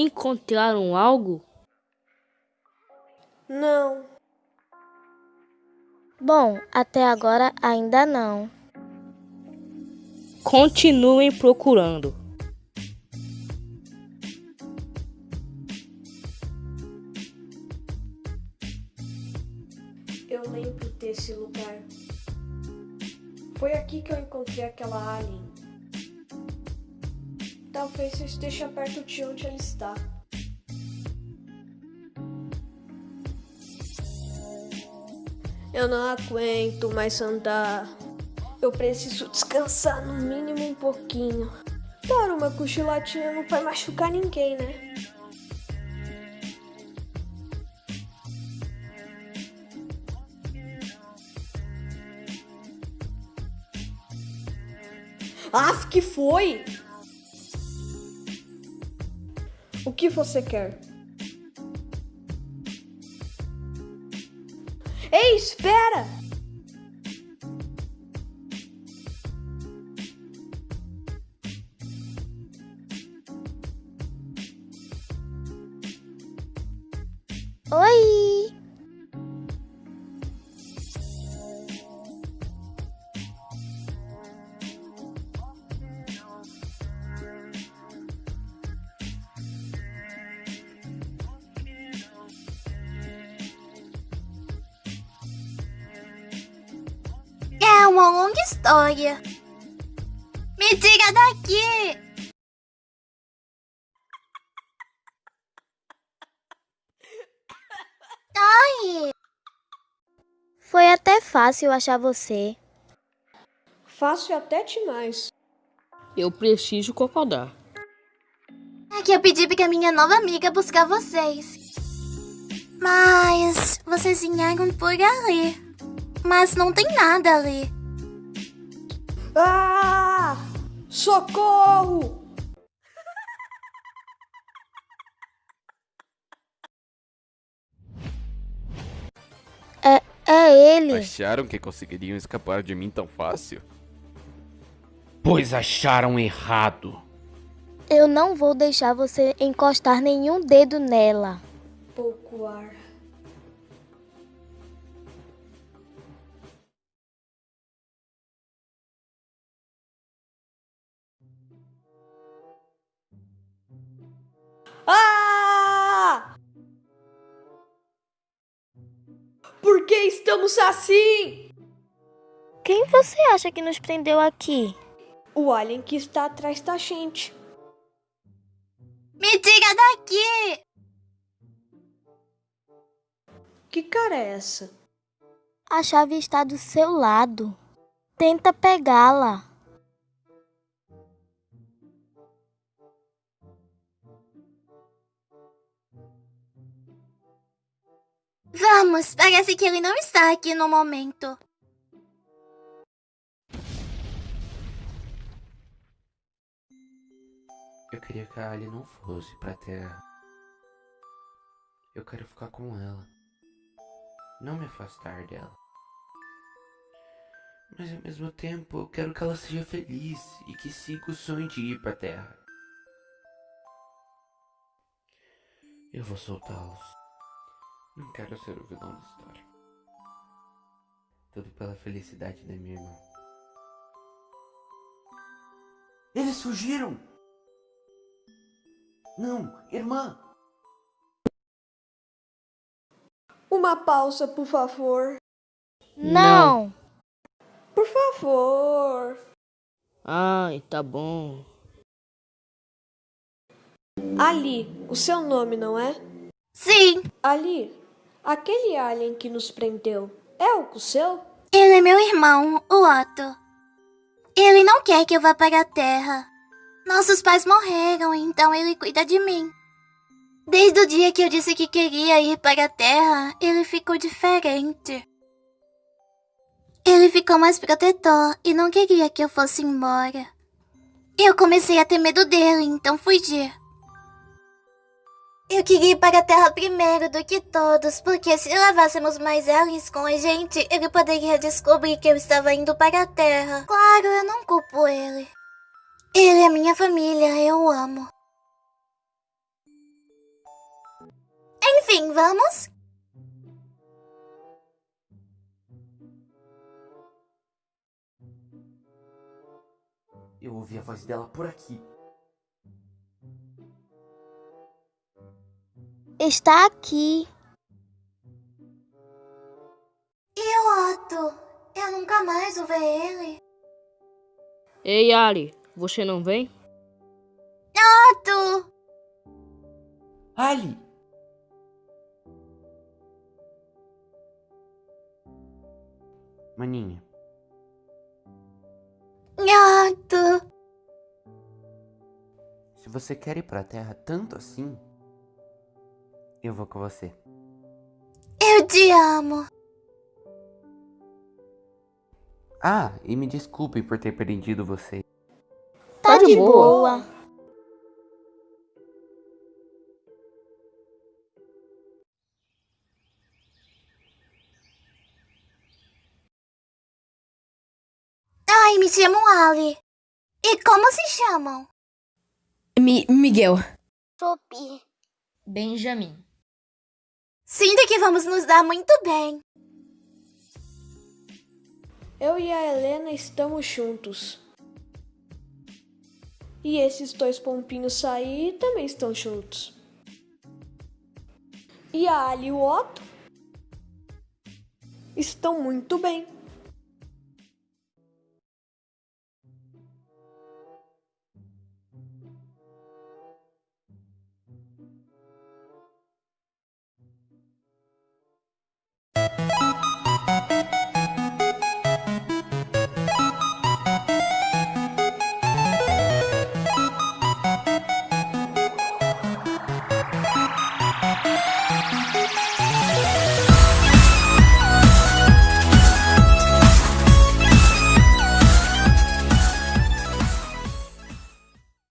Encontraram algo? Não. Bom, até agora ainda não. Continuem procurando. Eu lembro desse lugar. Foi aqui que eu encontrei aquela alien. Talvez eu esteja perto de onde ela está. Eu não aguento mais andar. Eu preciso descansar no mínimo um pouquinho. Claro, uma cochilatinha não vai machucar ninguém, né? Af, que foi? O que você quer? Espera! Oi! É uma longa história. Me tira daqui! Ai! Foi até fácil achar você. Fácil até demais. Eu preciso concordar. É que eu pedi pra minha nova amiga buscar vocês. Mas vocês vinharam por ali. Mas não tem nada ali. Ah! Socorro! É, é ele. Acharam que conseguiriam escapar de mim tão fácil? Pois acharam errado. Eu não vou deixar você encostar nenhum dedo nela. Pouco ar. Estamos assim? Quem você acha que nos prendeu aqui? O alien que está atrás da gente. Me tira daqui! Que cara é essa? A chave está do seu lado. Tenta pegá-la. Vamos, parece que ele não está aqui no momento. Eu queria que a Ali não fosse pra Terra. Eu quero ficar com ela. Não me afastar dela. Mas ao mesmo tempo eu quero que ela seja feliz e que siga o sonho de ir pra Terra. Eu vou soltá-los. Não quero ser o vilão da história. Tudo pela felicidade da minha irmã. Eles fugiram! Não, irmã! Uma pausa, por favor. Não. Por favor. Ai, tá bom. Ali, o seu nome, não é? Sim, Ali, aquele alien que nos prendeu é o seu? ele é meu irmão, o Otto. Ele não quer que eu vá para a Terra. Nossos pais morreram, então ele cuida de mim. Desde o dia que eu disse que queria ir para a Terra, ele ficou diferente. Ele ficou mais protetor e não queria que eu fosse embora. Eu comecei a ter medo dele, então fugi. Eu queria ir para a Terra primeiro do que todos, porque se levássemos mais aliens com a gente, ele poderia descobrir que eu estava indo para a Terra. Claro, eu não culpo ele. Ele é minha família, eu amo. Enfim, vamos? Eu ouvi a voz dela por aqui. Está aqui. E o Otto? Eu nunca mais vou ver ele. Ei, Ali, você não vem? Otto! Ali! Maninha, Otto! se você quer ir pra Terra tanto assim, eu vou com você. Eu te amo. Ah, e me desculpe por ter prendido você. Tá, Tá de de boa. boa. Ai, me chamam Ali. E como se chamam? Mi Miguel. Sophie. Benjamin. Sinto que vamos nos dar muito bem. Eu e a Helena estamos juntos. E esses dois pompinhos aí também estão juntos. E a Ali e o Otto estão muito bem.